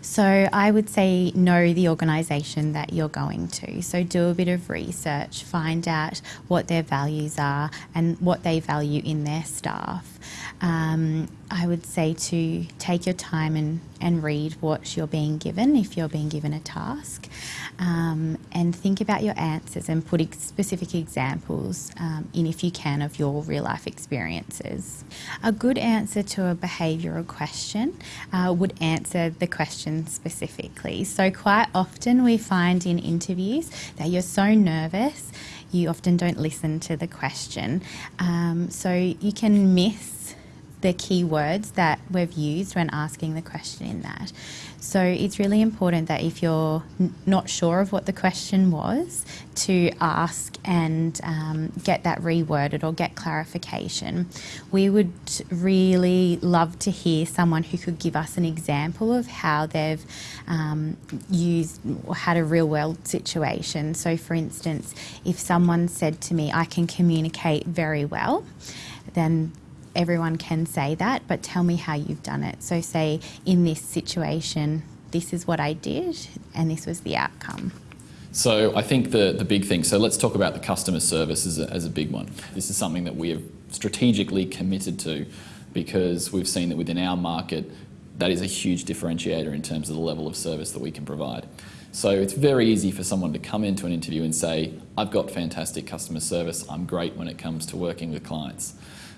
So I would say know the organisation that you're going to. So do a bit of research, find out what their values are and what they value in their staff. Um, I would say to take your time and, and read what you're being given if you're being given a task um, and think about your answers and put specific examples um, in if you can of your real life experiences. A good answer to a behavioural question uh, would answer the question specifically. So quite often we find in interviews that you're so nervous you often don't listen to the question. Um, so you can miss the key words that we've used when asking the question in that. So it's really important that if you're not sure of what the question was, to ask and um, get that reworded or get clarification. We would really love to hear someone who could give us an example of how they've um, used or had a real world situation. So, for instance, if someone said to me, I can communicate very well, then everyone can say that, but tell me how you've done it. So, say in this situation, this is what I did, and this was the outcome. So, I think the, the big thing, so let's talk about the customer service as a, as a big one. This is something that we have strategically committed to because we've seen that within our market, that is a huge differentiator in terms of the level of service that we can provide. So it's very easy for someone to come into an interview and say, I've got fantastic customer service, I'm great when it comes to working with clients.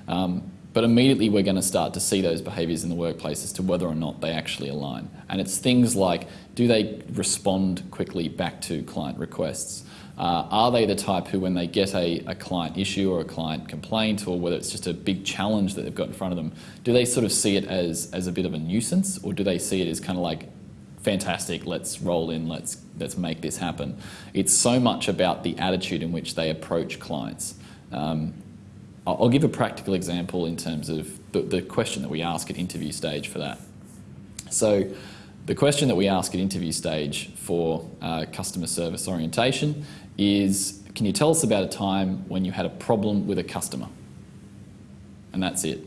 Um, but immediately we're going to start to see those behaviours in the workplace as to whether or not they actually align. And it's things like, do they respond quickly back to client requests? Uh, are they the type who, when they get a, a, client issue or a client complaint, or whether it's just a big challenge that they've got in front of them, do they sort of see it as, as a bit of a nuisance, or do they see it as kind of like, fantastic, let's roll in, let's, let's make this happen? It's so much about the attitude in which they approach clients. Um, I'll give a practical example in terms of the, the question that we ask at interview stage for that. So the question that we ask at interview stage for uh, customer service orientation is, can you tell us about a time when you had a problem with a customer? And that's it.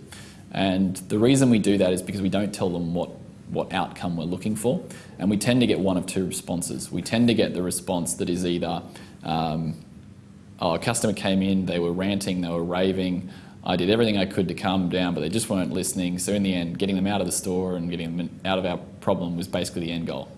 And the reason we do that is because we don't tell them what, what outcome we're looking for. And we tend to get one of two responses. We tend to get the response that is either um, oh, a customer came in, they were ranting, they were raving. I did everything I could to calm them down, but they just weren't listening. So in the end, getting them out of the store and getting them out of our problem was basically the end goal.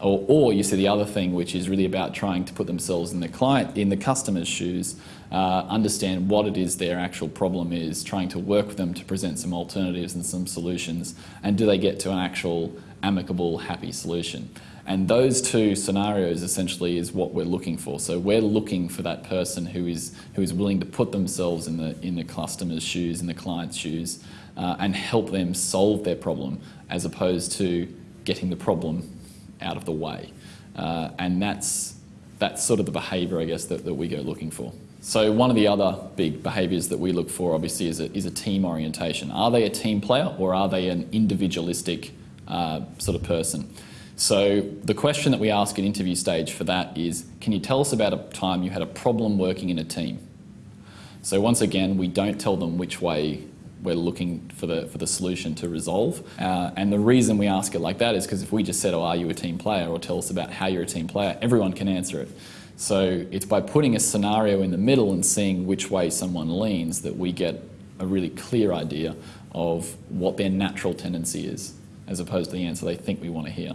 Or, or you see the other thing, which is really about trying to put themselves in the client, in the customer's shoes, uh, understand what it is their actual problem is, trying to work with them to present some alternatives and some solutions, and do they get to an actual amicable, happy solution. And those two scenarios essentially is what we're looking for. So we're looking for that person who is who is willing to put themselves in the in the customer's shoes, in the client's shoes, uh, and help them solve their problem, as opposed to getting the problem out of the way. Uh, and that's that's sort of the behaviour, I guess, that, that we go looking for. So one of the other big behaviours that we look for, obviously, is a, is a team orientation. Are they a team player or are they an individualistic uh, sort of person? So the question that we ask at interview stage for that is, can you tell us about a time you had a problem working in a team? So once again, we don't tell them which way we're looking for the, for the solution to resolve. Uh, and the reason we ask it like that is because if we just said, oh, are you a team player? Or tell us about how you're a team player, everyone can answer it. So it's by putting a scenario in the middle and seeing which way someone leans that we get a really clear idea of what their natural tendency is, as opposed to the answer they think we want to hear.